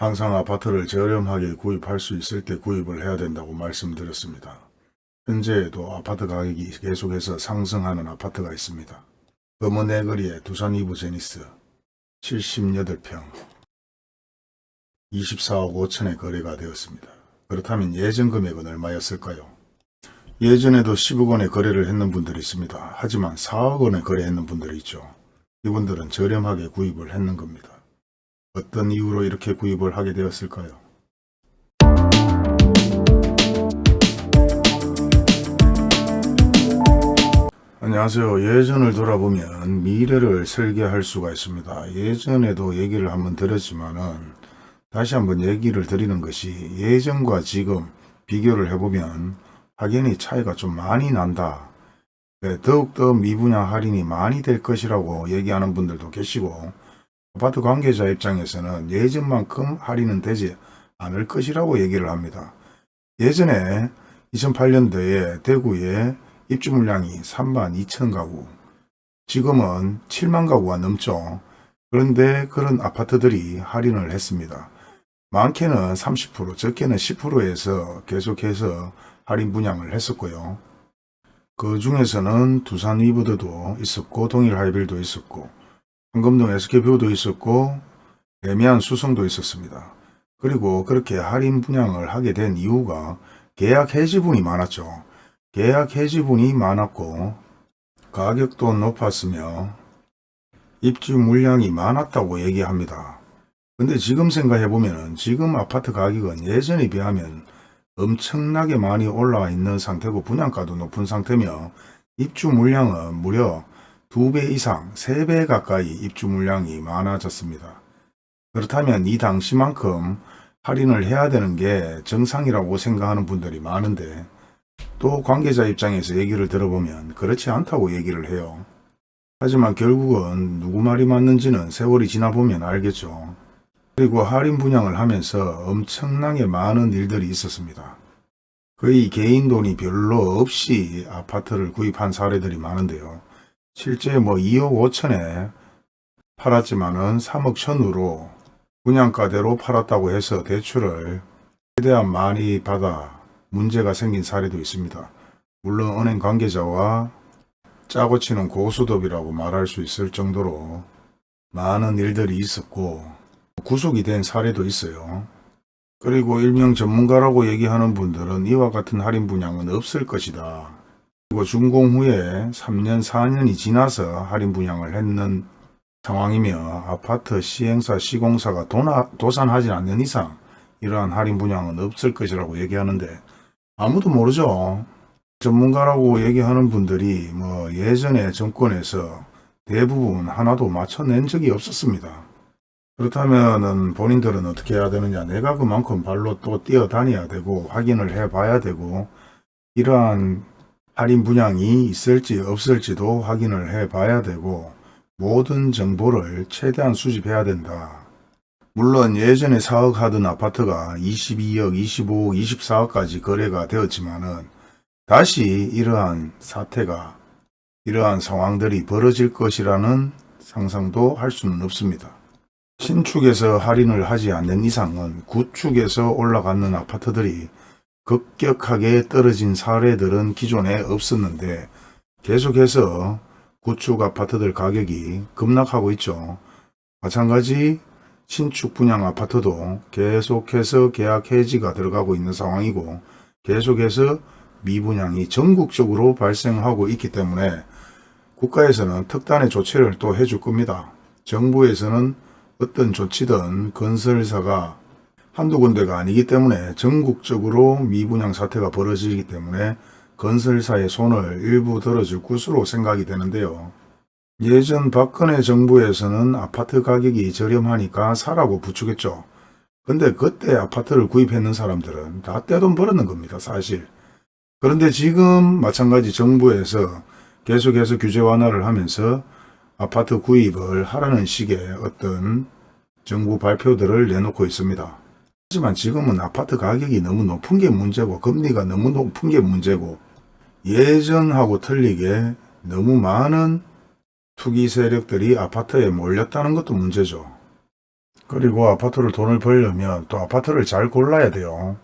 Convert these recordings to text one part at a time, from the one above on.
항상 아파트를 저렴하게 구입할 수 있을 때 구입을 해야 된다고 말씀드렸습니다. 현재에도 아파트 가격이 계속해서 상승하는 아파트가 있습니다. 검은애거리의 두산 이브 제니스 78평 24억 5천에 거래가 되었습니다. 그렇다면 예전 금액은 얼마였을까요? 예전에도 10억 원에 거래를 했는 분들이 있습니다. 하지만 4억 원에 거래했는 분들이 있죠. 이분들은 저렴하게 구입을 했는 겁니다. 어떤 이유로 이렇게 구입을 하게 되었을까요? 안녕하세요. 예전을 돌아보면 미래를 설계할 수가 있습니다. 예전에도 얘기를 한번 드렸지만 은 다시 한번 얘기를 드리는 것이 예전과 지금 비교를 해보면 확연히 차이가 좀 많이 난다. 네, 더욱더 미분양 할인이 많이 될 것이라고 얘기하는 분들도 계시고 아파트 관계자 입장에서는 예전만큼 할인은 되지 않을 것이라고 얘기를 합니다. 예전에 2008년도에 대구에 입주 물량이 3만 2천 가구, 지금은 7만 가구가 넘죠. 그런데 그런 아파트들이 할인을 했습니다. 많게는 30%, 적게는 10%에서 계속해서 할인 분양을 했었고요. 그 중에서는 두산 위브드도 있었고 동일 하이빌도 있었고 황금동 SK뷰도 있었고 애매한 수성도 있었습니다. 그리고 그렇게 할인 분양을 하게 된 이유가 계약 해지분이 많았죠. 계약 해지분이 많았고 가격도 높았으며 입주 물량이 많았다고 얘기합니다. 근데 지금 생각해보면 지금 아파트 가격은 예전에 비하면 엄청나게 많이 올라와 있는 상태고 분양가도 높은 상태며 입주 물량은 무려 2배 이상, 3배 가까이 입주 물량이 많아졌습니다. 그렇다면 이 당시만큼 할인을 해야 되는 게 정상이라고 생각하는 분들이 많은데 또 관계자 입장에서 얘기를 들어보면 그렇지 않다고 얘기를 해요. 하지만 결국은 누구 말이 맞는지는 세월이 지나 보면 알겠죠. 그리고 할인 분양을 하면서 엄청나게 많은 일들이 있었습니다. 거의 개인 돈이 별로 없이 아파트를 구입한 사례들이 많은데요. 실제 뭐 2억 5천에 팔았지만은 3억 천으로 분양가대로 팔았다고 해서 대출을 최대한 많이 받아 문제가 생긴 사례도 있습니다. 물론 은행 관계자와 짜고 치는 고수톱이라고 말할 수 있을 정도로 많은 일들이 있었고 구속이 된 사례도 있어요. 그리고 일명 전문가라고 얘기하는 분들은 이와 같은 할인 분양은 없을 것이다. 그리고 준공 후에 3년 4년이 지나서 할인 분양을 했는 상황이며 아파트 시행사 시공사가 도나, 도산하지 않는 이상 이러한 할인 분양은 없을 것이라고 얘기하는데 아무도 모르죠. 전문가라고 얘기하는 분들이 뭐 예전에 정권에서 대부분 하나도 맞춰낸 적이 없었습니다. 그렇다면 본인들은 어떻게 해야 되느냐 내가 그만큼 발로 또 뛰어다녀야 되고 확인을 해 봐야 되고 이러한 할인 분양이 있을지 없을지도 확인을 해 봐야 되고 모든 정보를 최대한 수집해야 된다. 물론 예전에 사억하던 아파트가 22억, 25억, 24억까지 거래가 되었지만 은 다시 이러한 사태가 이러한 상황들이 벌어질 것이라는 상상도 할 수는 없습니다. 신축에서 할인을 하지 않는 이상은 구축에서 올라가는 아파트들이 급격하게 떨어진 사례들은 기존에 없었는데 계속해서 구축 아파트들 가격이 급락하고 있죠. 마찬가지 신축 분양 아파트도 계속해서 계약 해지가 들어가고 있는 상황이고 계속해서 미분양이 전국적으로 발생하고 있기 때문에 국가에서는 특단의 조치를 또 해줄 겁니다. 정부에서는 어떤 조치든 건설사가 한두 군데가 아니기 때문에 전국적으로 미분양 사태가 벌어지기 때문에 건설사의 손을 일부 들어줄 것으로 생각이 되는데요. 예전 박근혜 정부에서는 아파트 가격이 저렴하니까 사라고 부추겼죠. 근데 그때 아파트를 구입했는 사람들은 다 떼돈 벌었는 겁니다. 사실. 그런데 지금 마찬가지 정부에서 계속해서 규제 완화를 하면서 아파트 구입을 하라는 식의 어떤 정부 발표들을 내놓고 있습니다. 하지만 지금은 아파트 가격이 너무 높은 게 문제고 금리가 너무 높은 게 문제고 예전하고 틀리게 너무 많은 투기 세력들이 아파트에 몰렸다는 것도 문제죠. 그리고 아파트를 돈을 벌려면 또 아파트를 잘 골라야 돼요.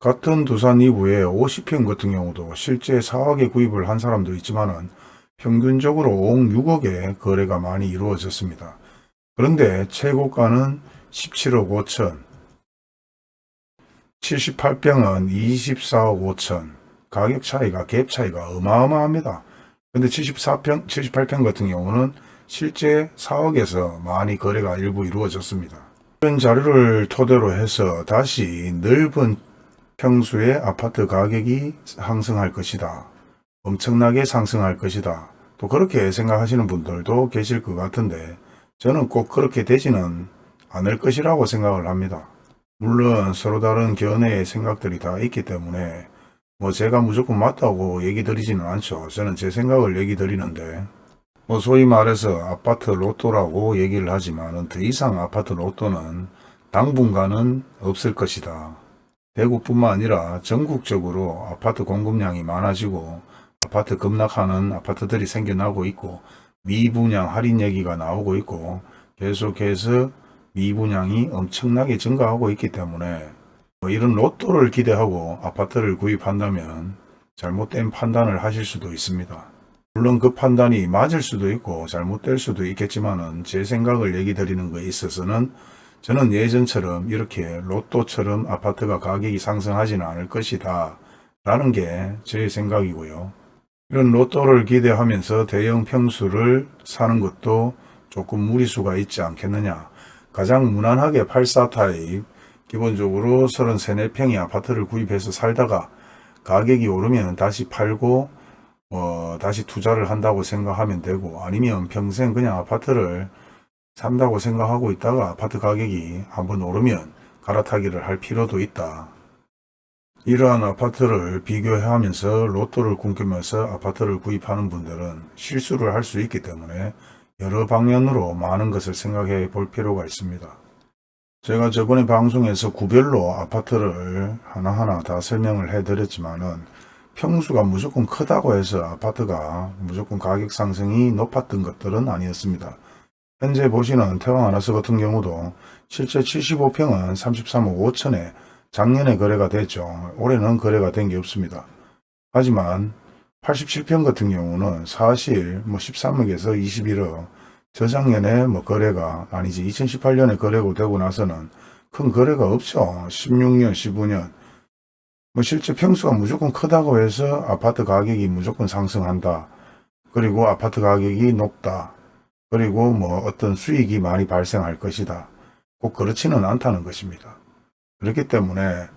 같은 두산 이구의 50평 같은 경우도 실제 4억에 구입을 한 사람도 있지만 은 평균적으로 5억, 6억의 거래가 많이 이루어졌습니다. 그런데 최고가는 17억 5천, 78평은 24억 5천, 가격 차이가, 갭 차이가 어마어마합니다. 근데 74평, 78평 같은 경우는 실제 4억에서 많이 거래가 일부 이루어졌습니다. 이런 자료를 토대로 해서 다시 넓은 평수의 아파트 가격이 상승할 것이다. 엄청나게 상승할 것이다. 또 그렇게 생각하시는 분들도 계실 것 같은데 저는 꼭 그렇게 되지는 않을 것이라고 생각을 합니다. 물론 서로 다른 견해의 생각들이 다 있기 때문에 뭐 제가 무조건 맞다고 얘기 드리지는 않죠. 저는 제 생각을 얘기 드리는데 뭐 소위 말해서 아파트 로또라고 얘기를 하지만 더 이상 아파트 로또는 당분간은 없을 것이다. 대구뿐만 아니라 전국적으로 아파트 공급량이 많아지고 아파트 급락하는 아파트들이 생겨나고 있고 미분양 할인 얘기가 나오고 있고 계속해서 미분양이 엄청나게 증가하고 있기 때문에 뭐 이런 로또를 기대하고 아파트를 구입한다면 잘못된 판단을 하실 수도 있습니다. 물론 그 판단이 맞을 수도 있고 잘못될 수도 있겠지만 은 제 생각을 얘기 드리는 거에 있어서는 저는 예전처럼 이렇게 로또처럼 아파트가 가격이 상승하지는 않을 것이다 라는 게 제 생각이고요. 이런 로또를 기대하면서 대형 평수를 사는 것도 조금 무리수가 있지 않겠느냐. 가장 무난하게 84 타입 기본적으로 33, 4평의 아파트를 구입해서 살다가 가격이 오르면 다시 팔고 어, 다시 투자를 한다고 생각하면 되고 아니면 평생 그냥 아파트를 산다고 생각하고 있다가 아파트 가격이 한번 오르면 갈아타기를 할 필요도 있다. 이러한 아파트를 비교하면서 로또를 꿈꾸면서 아파트를 구입하는 분들은 실수를 할 수 있기 때문에 여러 방면으로 많은 것을 생각해 볼 필요가 있습니다. 제가 저번에 방송에서 구별로 아파트를 하나하나 다 설명을 해 드렸지만 은 평수가 무조건 크다고 해서 아파트가 무조건 가격 상승이 높았던 것들은 아니었습니다. 현재 보시는 태왕 아나스 같은 경우도 실제 75평은 33억 5천에 작년에 거래가 됐죠. 올해는 거래가 된 게 없습니다. 하지만 87평 같은 경우는 사실 뭐 13억에서 21억 저작년에 뭐 거래가 아니지 2018년에 거래가 되고 나서는 큰 거래가 없죠. 16년 15년 뭐 실제 평수가 무조건 크다고 해서 아파트 가격이 무조건 상승한다. 그리고 아파트 가격이 높다. 그리고 뭐 어떤 수익이 많이 발생할 것이다. 꼭 그렇지는 않다는 것입니다. 그렇기 때문에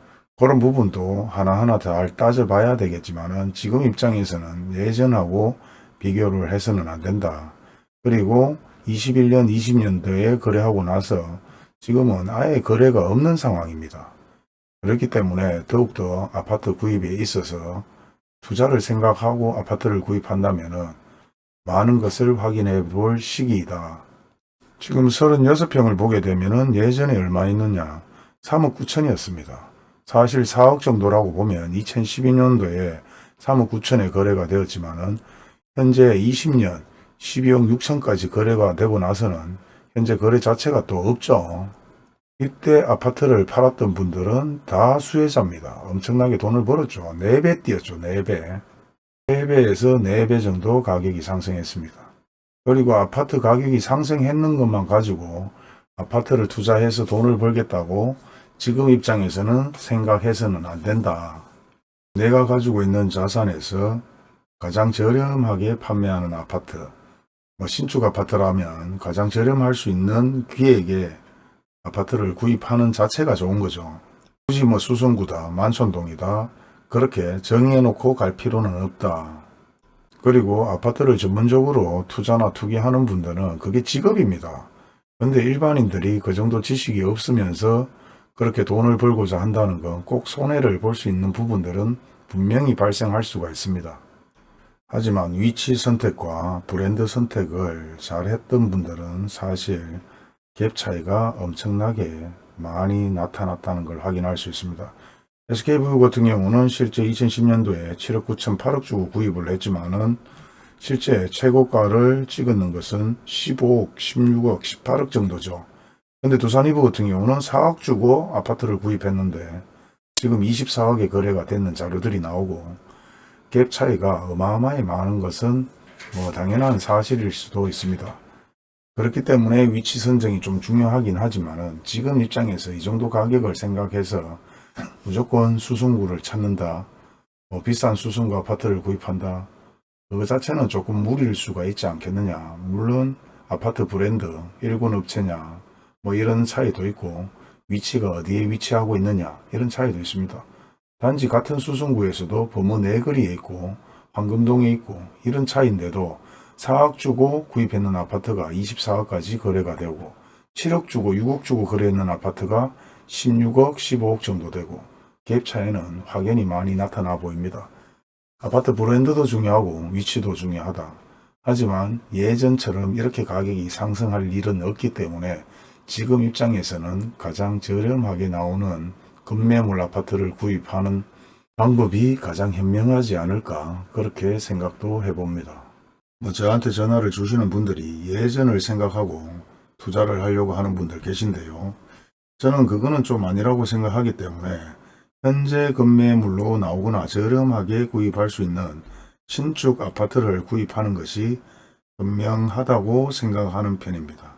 그런 부분도 하나하나 잘 따져봐야 되겠지만은 지금 입장에서는 예전하고 비교를 해서는 안 된다. 그리고 21년, 20년도에 거래하고 나서 지금은 아예 거래가 없는 상황입니다. 그렇기 때문에 더욱더 아파트 구입에 있어서 투자를 생각하고 아파트를 구입한다면 많은 것을 확인해 볼 시기이다. 지금 36평을 보게 되면 예전에 얼마 있느냐 3억 9천이었습니다. 사실 4억 정도라고 보면 2012년도에 3억 9천에 거래가 되었지만 은 현재 20년 12억 6천까지 거래가 되고 나서는 현재 거래 자체가 또 없죠. 이때 아파트를 팔았던 분들은 다 수혜자입니다. 엄청나게 돈을 벌었죠. 4배 뛰었죠. 4배. 3배에서 4배 정도 가격이 상승했습니다. 그리고 아파트 가격이 상승했는 것만 가지고 아파트를 투자해서 돈을 벌겠다고 지금 입장에서는 생각해서는 안 된다. 내가 가지고 있는 자산에서 가장 저렴하게 판매하는 아파트, 뭐 신축 아파트라면 가장 저렴할 수 있는 기획에 아파트를 구입하는 자체가 좋은 거죠. 굳이 뭐 수성구다, 만촌동이다, 그렇게 정해놓고 갈 필요는 없다. 그리고 아파트를 전문적으로 투자나 투기하는 분들은 그게 직업입니다. 근데 일반인들이 그 정도 지식이 없으면서 그렇게 돈을 벌고자 한다는 건 꼭 손해를 볼 수 있는 부분들은 분명히 발생할 수가 있습니다. 하지만 위치 선택과 브랜드 선택을 잘 했던 분들은 사실 갭 차이가 엄청나게 많이 나타났다는 걸 확인할 수 있습니다. SK브 같은 경우는 실제 2010년도에 7억 9천 8억 주고 구입을 했지만 은 실제 최고가를 찍었는 것은 15억, 16억, 18억 정도죠. 근데 두산이브 같은 경우는 4억 주고 아파트를 구입했는데 지금 24억에 거래가 됐는 자료들이 나오고 갭 차이가 어마어마히 많은 것은 뭐 당연한 사실일 수도 있습니다. 그렇기 때문에 위치 선정이 좀 중요하긴 하지만은 지금 입장에서 이 정도 가격을 생각해서 무조건 수승구를 찾는다. 뭐 비싼 수승구 아파트를 구입한다. 그거 자체는 조금 무리일 수가 있지 않겠느냐. 물론 아파트 브랜드, 일군 업체냐, 뭐 이런 차이도 있고 위치가 어디에 위치하고 있느냐 이런 차이도 있습니다. 단지 같은 수승구에서도 범어 내거리에 있고 황금동에 있고 이런 차이인데도 4억 주고 구입했는 아파트가 24억까지 거래가 되고 7억 주고 6억 주고 거래했는 아파트가 16억 15억 정도 되고 갭 차이는 확연히 많이 나타나 보입니다. 아파트 브랜드도 중요하고 위치도 중요하다. 하지만 예전처럼 이렇게 가격이 상승할 일은 없기 때문에 지금 입장에서는 가장 저렴하게 나오는 급매물 아파트를 구입하는 방법이 가장 현명하지 않을까 그렇게 생각도 해봅니다. 뭐 저한테 전화를 주시는 분들이 예전을 생각하고 투자를 하려고 하는 분들 계신데요. 저는 그거는 좀 아니라고 생각하기 때문에 현재 급매물로 나오거나 저렴하게 구입할 수 있는 신축 아파트를 구입하는 것이 현명하다고 생각하는 편입니다.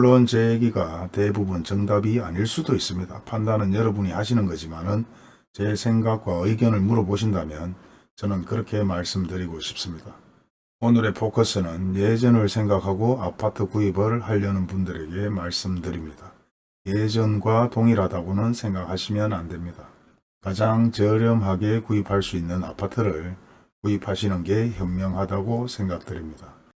물론 제 얘기가 대부분 정답이 아닐 수도 있습니다. 판단은 여러분이 하시는 거지만 은 제 생각과 의견을 물어보신다면 저는 그렇게 말씀드리고 싶습니다. 오늘의 포커스는 예전을 생각하고 아파트 구입을 하려는 분들에게 말씀드립니다. 예전과 동일하다고는 생각하시면 안 됩니다. 가장 저렴하게 구입할 수 있는 아파트를 구입하시는 게 현명하다고 생각드립니다.